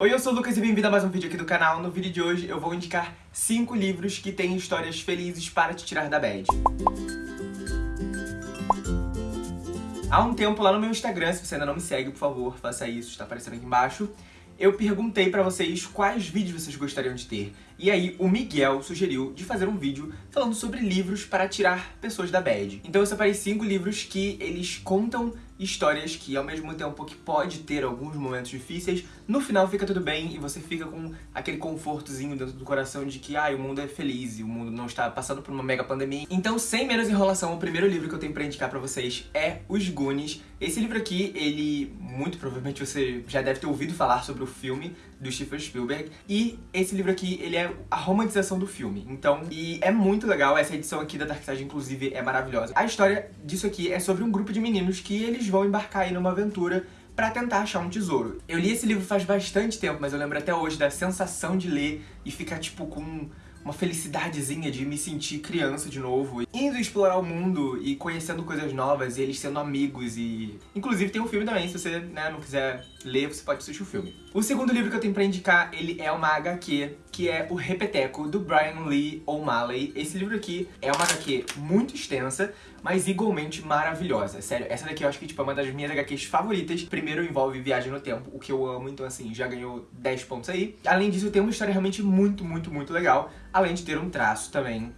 Oi, eu sou o Lucas e bem-vindo a mais um vídeo aqui do canal. No vídeo de hoje eu vou indicar 5 livros que têm histórias felizes para te tirar da bad. Há um tempo lá no meu Instagram, se você ainda não me segue, por favor, faça isso, está aparecendo aqui embaixo. Eu perguntei pra vocês quais vídeos vocês gostariam de ter. E aí o Miguel sugeriu de fazer um vídeo falando sobre livros para tirar pessoas da bad. Então eu separei 5 livros que eles contam histórias que ao mesmo tempo que pode ter alguns momentos difíceis, no final fica tudo bem e você fica com aquele confortozinho dentro do coração de que ah, o mundo é feliz e o mundo não está passando por uma mega pandemia. Então, sem menos enrolação, o primeiro livro que eu tenho pra indicar pra vocês é Os Goonies. Esse livro aqui, ele, muito provavelmente você já deve ter ouvido falar sobre o filme do Steven Spielberg, e esse livro aqui, ele é a romantização do filme. Então, e é muito legal, essa edição aqui da Dark Side, inclusive, é maravilhosa. A história disso aqui é sobre um grupo de meninos que eles vão embarcar aí numa aventura pra tentar achar um tesouro. Eu li esse livro faz bastante tempo, mas eu lembro até hoje da sensação de ler e ficar, tipo, com uma felicidadezinha de me sentir criança de novo. Indo explorar o mundo e conhecendo coisas novas e eles sendo amigos e... Inclusive tem um filme também, se você né, não quiser ler, você pode assistir o filme. O segundo livro que eu tenho pra indicar, ele é uma HQ, que é o Repeteco, do Brian Lee O'Malley. Esse livro aqui é uma HQ muito extensa, mas igualmente maravilhosa. Sério, essa daqui eu acho que tipo, é uma das minhas HQs favoritas. Primeiro envolve viagem no tempo, o que eu amo, então assim, já ganhou 10 pontos aí. Além disso, tem uma história realmente muito, muito, muito legal, além de ter um traço também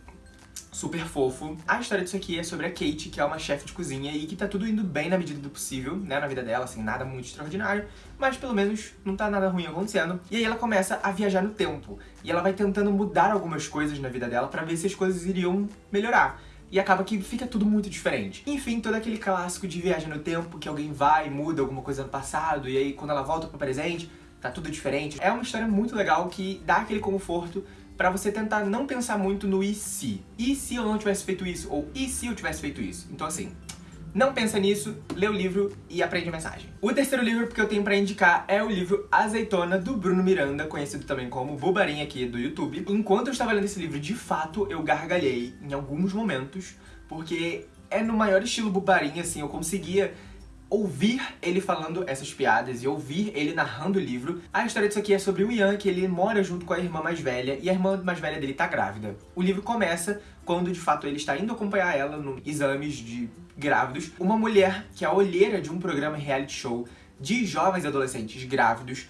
super fofo. A história disso aqui é sobre a Kate, que é uma chefe de cozinha e que tá tudo indo bem na medida do possível, né, na vida dela, assim, nada muito extraordinário, mas pelo menos não tá nada ruim acontecendo. E aí ela começa a viajar no tempo, e ela vai tentando mudar algumas coisas na vida dela pra ver se as coisas iriam melhorar e acaba que fica tudo muito diferente. Enfim, todo aquele clássico de viagem no tempo, que alguém vai, muda alguma coisa no passado, e aí quando ela volta pro presente, tá tudo diferente. É uma história muito legal que dá aquele conforto pra você tentar não pensar muito no e se. E se eu não tivesse feito isso? Ou e se eu tivesse feito isso? Então assim, não pensa nisso, lê o livro e aprende a mensagem. O terceiro livro que eu tenho pra indicar é o livro Azeitona, do Bruno Miranda, conhecido também como Bubarim aqui do YouTube. Enquanto eu estava lendo esse livro, de fato, eu gargalhei em alguns momentos, porque é no maior estilo Bubarim, assim, eu conseguia ouvir ele falando essas piadas e ouvir ele narrando o livro. A história disso aqui é sobre o Ian, que ele mora junto com a irmã mais velha, e a irmã mais velha dele tá grávida. O livro começa quando, de fato, ele está indo acompanhar ela no exames de grávidos. Uma mulher, que é a olheira de um programa reality show de jovens adolescentes grávidos,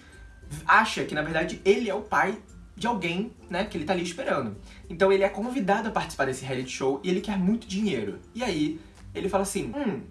acha que, na verdade, ele é o pai de alguém, né, que ele tá ali esperando. Então ele é convidado a participar desse reality show e ele quer muito dinheiro. E aí, ele fala assim, hum,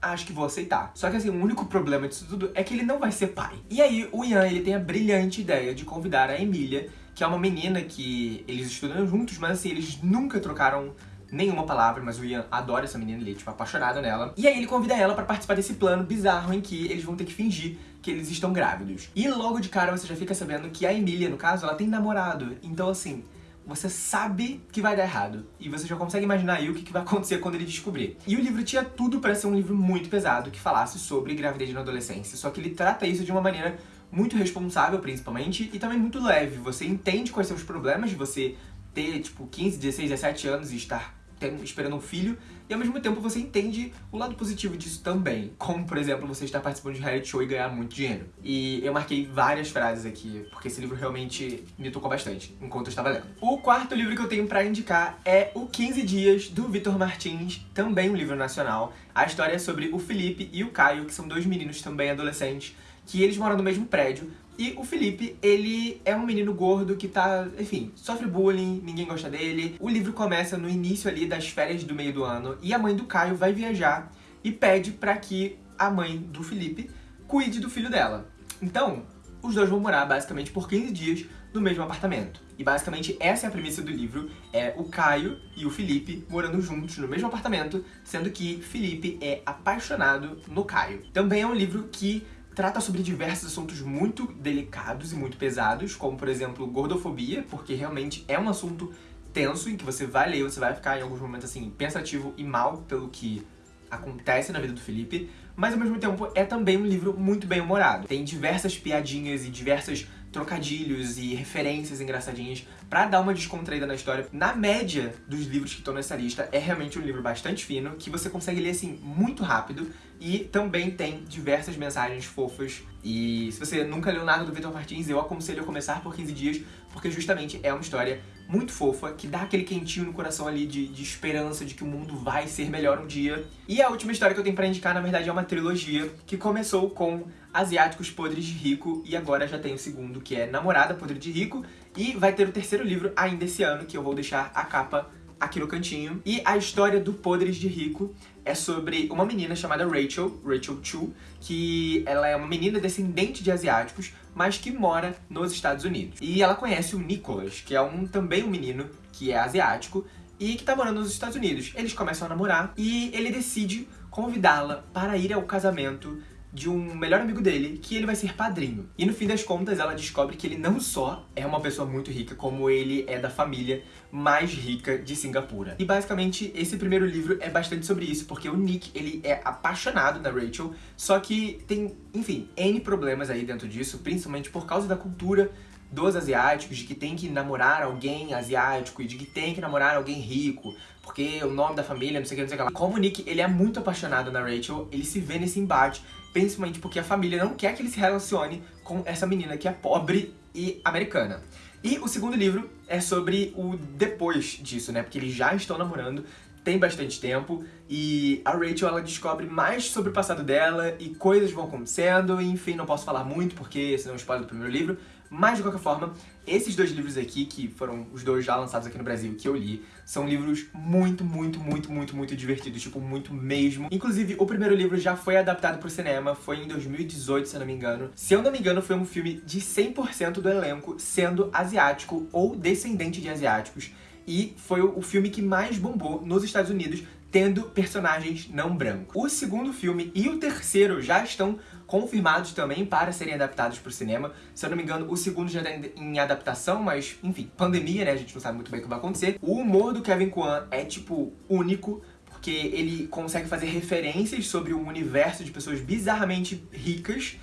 acho que vou aceitar. Só que assim, o único problema disso tudo é que ele não vai ser pai. E aí o Ian, ele tem a brilhante ideia de convidar a Emília, que é uma menina que eles estudam juntos, mas assim, eles nunca trocaram nenhuma palavra, mas o Ian adora essa menina, ele é tipo apaixonado nela. E aí ele convida ela pra participar desse plano bizarro em que eles vão ter que fingir que eles estão grávidos. E logo de cara você já fica sabendo que a Emília, no caso, ela tem namorado. Então assim, você sabe que vai dar errado. E você já consegue imaginar aí o que vai acontecer quando ele descobrir. E o livro tinha tudo para ser um livro muito pesado, que falasse sobre gravidez na adolescência. Só que ele trata isso de uma maneira muito responsável, principalmente, e também muito leve. Você entende quais são os problemas de você ter, tipo, 15, 16, 17 anos e estar esperando um filho, e ao mesmo tempo você entende o lado positivo disso também. Como, por exemplo, você estar participando de um reality show e ganhar muito dinheiro. E eu marquei várias frases aqui, porque esse livro realmente me tocou bastante, enquanto eu estava lendo. O quarto livro que eu tenho pra indicar é O 15 Dias, do Vitor Martins, também um livro nacional. A história é sobre o Felipe e o Caio, que são dois meninos também adolescentes, que eles moram no mesmo prédio, e o Felipe, ele é um menino gordo que tá, enfim, sofre bullying, ninguém gosta dele. O livro começa no início ali das férias do meio do ano e a mãe do Caio vai viajar e pede pra que a mãe do Felipe cuide do filho dela. Então, os dois vão morar basicamente por 15 dias no mesmo apartamento. E basicamente essa é a premissa do livro, é o Caio e o Felipe morando juntos no mesmo apartamento, sendo que Felipe é apaixonado no Caio. Também é um livro que trata sobre diversos assuntos muito delicados e muito pesados, como, por exemplo, gordofobia, porque realmente é um assunto tenso em que você vai ler, você vai ficar em alguns momentos, assim, pensativo e mal pelo que acontece na vida do Felipe, mas ao mesmo tempo é também um livro muito bem humorado. Tem diversas piadinhas e diversas trocadilhos e referências engraçadinhas pra dar uma descontraída na história. Na média dos livros que estão nessa lista, é realmente um livro bastante fino, que você consegue ler assim muito rápido e também tem diversas mensagens fofas. E se você nunca leu nada do Vitor Martins, eu aconselho a começar por 15 dias, porque justamente é uma história muito fofa, que dá aquele quentinho no coração ali de, de esperança de que o mundo vai ser melhor um dia. E a última história que eu tenho pra indicar, na verdade, é uma trilogia que começou com Asiáticos Podres de Rico e agora já tem o segundo, que é Namorada Podre de Rico, e vai ter o terceiro livro ainda esse ano, que eu vou deixar a capa aqui no cantinho. E a história do Podres de Rico é sobre uma menina chamada Rachel, Rachel Chu, que ela é uma menina descendente de asiáticos, mas que mora nos Estados Unidos. E ela conhece o Nicholas, que é um também um menino que é asiático, e que tá morando nos Estados Unidos. Eles começam a namorar e ele decide convidá-la para ir ao casamento de um melhor amigo dele, que ele vai ser padrinho. E no fim das contas, ela descobre que ele não só é uma pessoa muito rica, como ele é da família mais rica de Singapura. E basicamente, esse primeiro livro é bastante sobre isso, porque o Nick, ele é apaixonado na Rachel, só que tem, enfim, N problemas aí dentro disso, principalmente por causa da cultura dos asiáticos, de que tem que namorar alguém asiático e de que tem que namorar alguém rico, porque o nome da família, não sei o que, não sei o que lá. Como o Nick, ele é muito apaixonado na Rachel, ele se vê nesse embate, principalmente porque a família não quer que ele se relacione com essa menina que é pobre e americana. E o segundo livro é sobre o depois disso, né? Porque eles já estão namorando, tem bastante tempo, e a Rachel ela descobre mais sobre o passado dela e coisas vão acontecendo, enfim, não posso falar muito porque senão spoiler do primeiro livro, mas, de qualquer forma, esses dois livros aqui, que foram os dois já lançados aqui no Brasil, que eu li, são livros muito, muito, muito, muito, muito divertidos, tipo, muito mesmo. Inclusive, o primeiro livro já foi adaptado pro cinema, foi em 2018, se eu não me engano. Se eu não me engano, foi um filme de 100% do elenco sendo asiático ou descendente de asiáticos. E foi o filme que mais bombou nos Estados Unidos, tendo personagens não brancos. O segundo filme e o terceiro já estão confirmados também para serem adaptados para o cinema. Se eu não me engano, o segundo já está em adaptação, mas, enfim, pandemia, né? A gente não sabe muito bem o que vai acontecer. O humor do Kevin Kwan é, tipo, único, porque ele consegue fazer referências sobre um universo de pessoas bizarramente ricas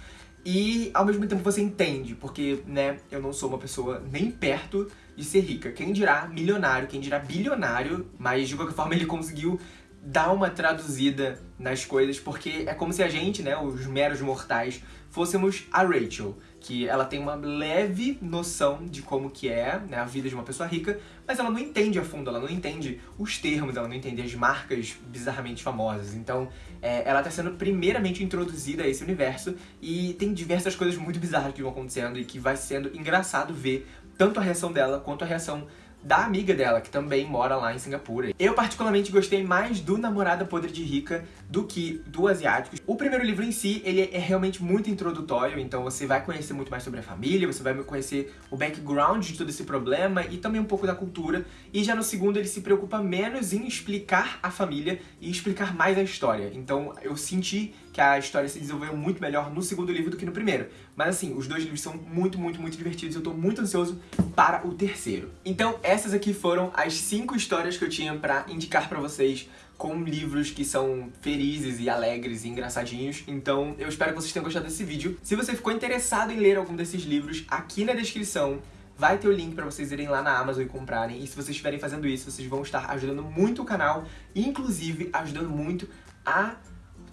e ao mesmo tempo você entende, porque, né, eu não sou uma pessoa nem perto de ser rica. Quem dirá milionário, quem dirá bilionário, mas de qualquer forma ele conseguiu dar uma traduzida nas coisas, porque é como se a gente, né, os meros mortais, fôssemos a Rachel, que ela tem uma leve noção de como que é né, a vida de uma pessoa rica, mas ela não entende a fundo, ela não entende os termos, ela não entende as marcas bizarramente famosas. Então, é, ela está sendo primeiramente introduzida a esse universo e tem diversas coisas muito bizarras que vão acontecendo e que vai sendo engraçado ver tanto a reação dela quanto a reação da amiga dela, que também mora lá em Singapura. Eu particularmente gostei mais do Namorada Podre de Rica do que do Asiáticos. O primeiro livro em si, ele é realmente muito introdutório, então você vai conhecer muito mais sobre a família, você vai conhecer o background de todo esse problema e também um pouco da cultura. E já no segundo ele se preocupa menos em explicar a família e explicar mais a história. Então eu senti que a história se desenvolveu muito melhor no segundo livro do que no primeiro. Mas assim, os dois livros são muito, muito, muito divertidos e eu tô muito ansioso para o terceiro. Então essas aqui foram as cinco histórias que eu tinha pra indicar pra vocês com livros que são felizes e alegres e engraçadinhos. Então eu espero que vocês tenham gostado desse vídeo. Se você ficou interessado em ler algum desses livros, aqui na descrição vai ter o link pra vocês irem lá na Amazon e comprarem. E se vocês estiverem fazendo isso, vocês vão estar ajudando muito o canal inclusive ajudando muito a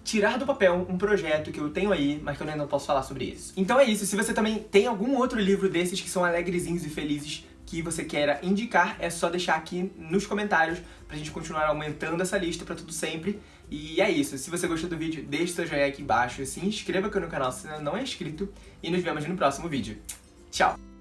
tirar do papel um projeto que eu tenho aí, mas que eu ainda não posso falar sobre isso. Então é isso, se você também tem algum outro livro desses que são alegrezinhos e felizes que você queira indicar, é só deixar aqui nos comentários pra gente continuar aumentando essa lista pra tudo sempre. E é isso, se você gostou do vídeo, deixe seu joinha aqui embaixo, se inscreva aqui no canal se ainda não é inscrito e nos vemos no próximo vídeo. Tchau!